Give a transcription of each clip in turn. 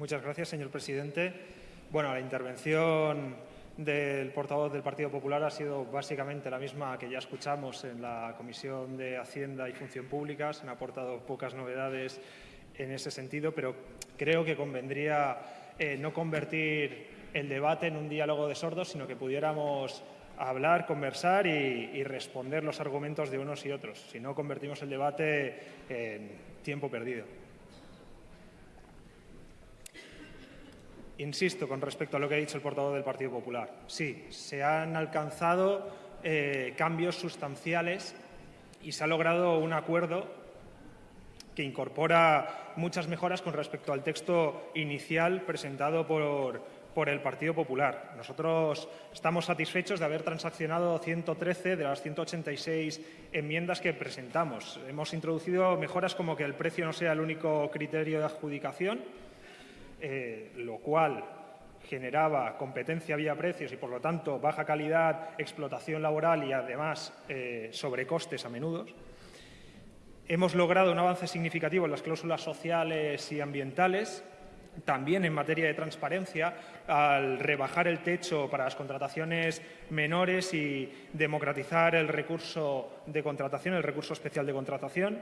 Muchas gracias, señor presidente. Bueno, la intervención del portavoz del Partido Popular ha sido básicamente la misma que ya escuchamos en la Comisión de Hacienda y Función Pública. Se han aportado pocas novedades en ese sentido, pero creo que convendría eh, no convertir el debate en un diálogo de sordos, sino que pudiéramos hablar, conversar y, y, responder los argumentos de unos y otros. Si no, convertimos el debate en tiempo perdido. Insisto con respecto a lo que ha dicho el portavoz del Partido Popular. Sí, se han alcanzado eh, cambios sustanciales y se ha logrado un acuerdo que incorpora muchas mejoras con respecto al texto inicial presentado por, por el Partido Popular. Nosotros estamos satisfechos de haber transaccionado 113 de las 186 enmiendas que presentamos. Hemos introducido mejoras como que el precio no sea el único criterio de adjudicación, eh, lo cual generaba competencia vía precios y, por lo tanto, baja calidad, explotación laboral y, además, eh, sobrecostes a menudo. Hemos logrado un avance significativo en las cláusulas sociales y ambientales, también en materia de transparencia, al rebajar el techo para las contrataciones menores y democratizar el recurso de contratación, el recurso especial de contratación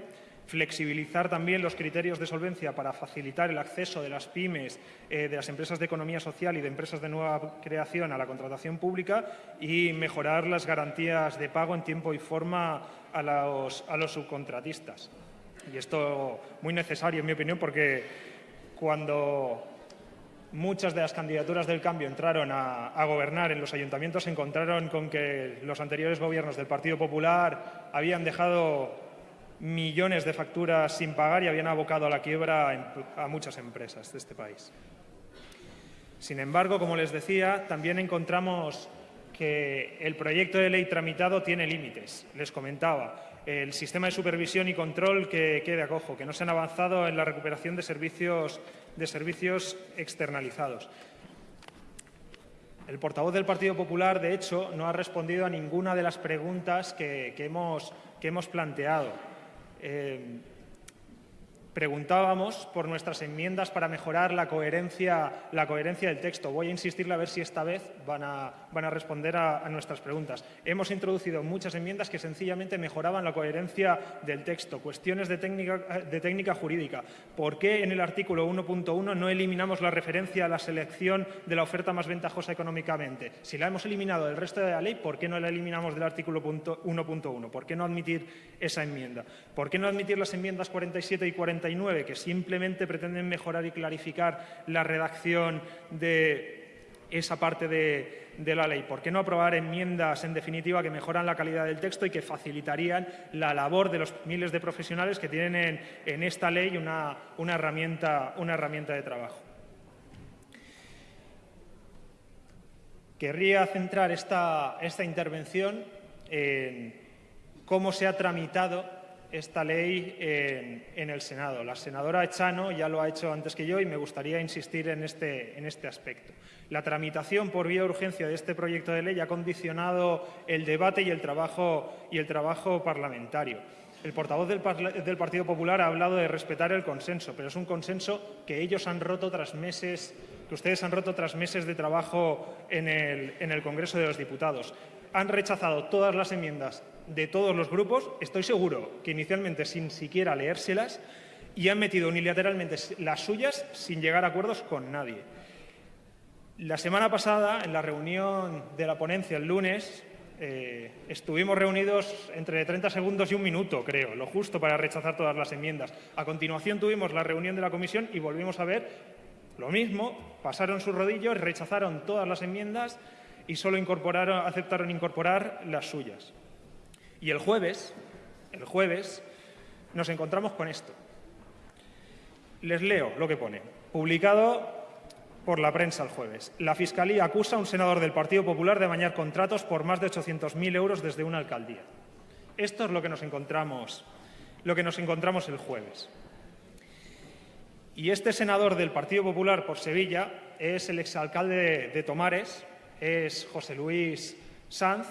flexibilizar también los criterios de solvencia para facilitar el acceso de las pymes, eh, de las empresas de economía social y de empresas de nueva creación a la contratación pública y mejorar las garantías de pago en tiempo y forma a los, a los subcontratistas. Y esto muy necesario, en mi opinión, porque cuando muchas de las candidaturas del cambio entraron a, gobernar en los ayuntamientos se encontraron con que los anteriores gobiernos del Partido Popular habían dejado millones de facturas sin pagar y habían abocado a la quiebra a muchas empresas de este país. Sin embargo, como les decía, también encontramos que el proyecto de ley tramitado tiene límites. Les comentaba, el sistema de supervisión y control que quede acojo, que no se han avanzado en la recuperación de servicios, externalizados. El portavoz del Partido Popular, de hecho, no ha respondido a ninguna de las preguntas que, que, hemos, que hemos planteado. Eh, preguntábamos por nuestras enmiendas para mejorar la coherencia, la coherencia del texto. Voy a insistirle a ver si esta vez van a, van a responder a, nuestras preguntas. Hemos introducido muchas enmiendas que sencillamente mejoraban la coherencia del texto. Cuestiones de técnica, de técnica jurídica. ¿Por qué en el artículo 1.1 no eliminamos la referencia a la selección de la oferta más ventajosa económicamente? Si la hemos eliminado del resto de la ley, ¿por qué no la eliminamos del artículo 1.1? ¿Por qué no admitir esa enmienda? ¿Por qué no admitir las enmiendas 47 y 49 que simplemente pretenden mejorar y clarificar la redacción de esa parte de, la ley. ¿Por qué no aprobar enmiendas, en definitiva, que mejoran la calidad del texto y que facilitarían la labor de los miles de profesionales que tienen en, esta ley una, herramienta, una herramienta de trabajo? Querría centrar esta intervención en cómo se ha tramitado esta ley en, el Senado. La senadora Echano ya lo ha hecho antes que yo y me gustaría insistir en este, en este aspecto. La tramitación por vía de urgencia de este proyecto de ley ha condicionado el debate y el trabajo, y el trabajo parlamentario. El portavoz del, Partido Popular ha hablado de respetar el consenso, pero es un consenso que ellos han roto tras meses, que ustedes han roto tras meses de trabajo en el, Congreso de los Diputados. Han rechazado todas las enmiendas de todos los grupos, estoy seguro que inicialmente sin siquiera leérselas, y han metido unilateralmente las suyas sin llegar a acuerdos con nadie. La semana pasada, en la reunión de la ponencia el lunes, eh, estuvimos reunidos entre 30 segundos y un minuto, creo, lo justo para rechazar todas las enmiendas. A continuación tuvimos la reunión de la comisión y volvimos a ver lo mismo, pasaron sus rodillos, rechazaron todas las enmiendas y solo aceptaron incorporar las suyas. Y el jueves, el jueves, nos encontramos con esto. Les leo lo que pone. Publicado por la prensa el jueves. La Fiscalía acusa a un senador del Partido Popular de bañar contratos por más de 800.000 euros desde una alcaldía. Esto es lo que nos encontramos, lo que nos encontramos el jueves. Y este senador del Partido Popular por Sevilla es el exalcalde de, Tomares, es José Luis Sanz,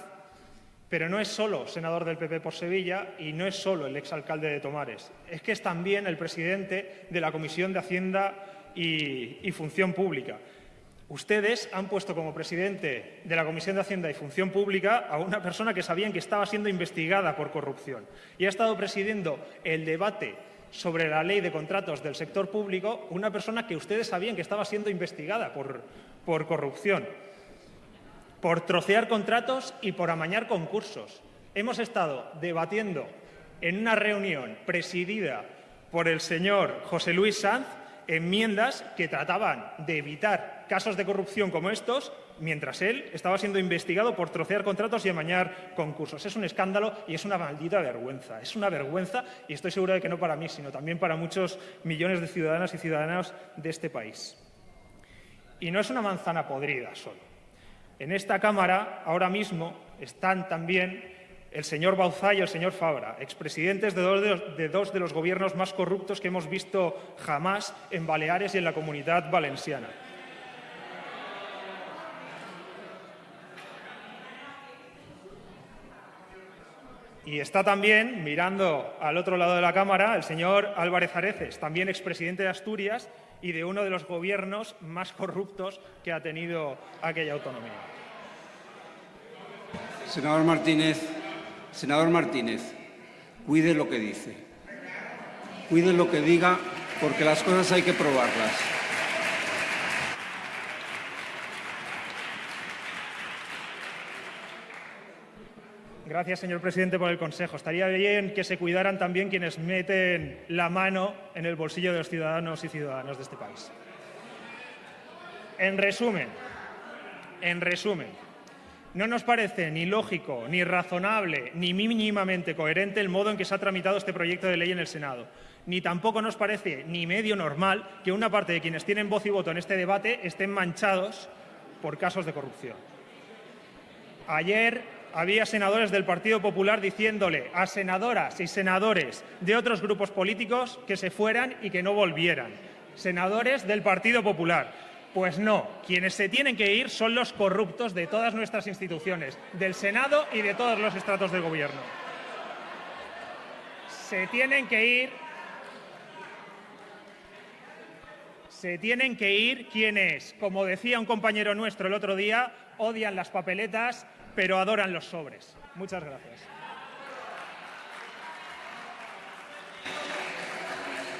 pero no es solo senador del PP por Sevilla y no es solo el exalcalde de Tomares, es que es también el presidente de la Comisión de Hacienda y Función Pública. Ustedes han puesto como presidente de la Comisión de Hacienda y Función Pública a una persona que sabían que estaba siendo investigada por corrupción y ha estado presidiendo el debate sobre la ley de contratos del sector público una persona que ustedes sabían que estaba siendo investigada por, por corrupción, por trocear contratos y por amañar concursos. Hemos estado debatiendo en una reunión presidida por el señor José Luis Sanz enmiendas que trataban de evitar casos de corrupción como estos mientras él estaba siendo investigado por trocear contratos y amañar concursos. Es un escándalo y es una maldita vergüenza. Es una vergüenza y estoy seguro de que no para mí, sino también para muchos millones de ciudadanas y ciudadanos de este país. Y no es una manzana podrida solo. En esta Cámara ahora mismo están también el señor Bauzá y el señor Fabra, expresidentes de dos de, los, gobiernos más corruptos que hemos visto jamás en Baleares y en la comunidad valenciana. Y está también, mirando al otro lado de la Cámara, el señor Álvarez Areces, también expresidente de Asturias y de uno de los gobiernos más corruptos que ha tenido aquella autonomía. Senador Martínez, senador Martínez, cuide lo que dice. Cuide lo que diga porque las cosas hay que probarlas. Gracias, señor presidente, por el consejo. Estaría bien que se cuidaran también quienes meten la mano en el bolsillo de los ciudadanos y ciudadanas de este país. En resumen, en resumen, no nos parece ni lógico, ni razonable, ni mínimamente coherente el modo en que se ha tramitado este proyecto de ley en el Senado. Ni tampoco nos parece ni medio normal que una parte de quienes tienen voz y voto en este debate estén manchados por casos de corrupción. Ayer había senadores del Partido Popular diciéndole a senadoras y senadores de otros grupos políticos que se fueran y que no volvieran. Senadores del Partido Popular. Pues no, quienes se tienen que ir son los corruptos de todas nuestras instituciones, del Senado y de todos los estratos del Gobierno. Se tienen que ir se tienen que ir quienes, como decía un compañero nuestro el otro día, odian las papeletas, pero adoran los sobres. Muchas gracias.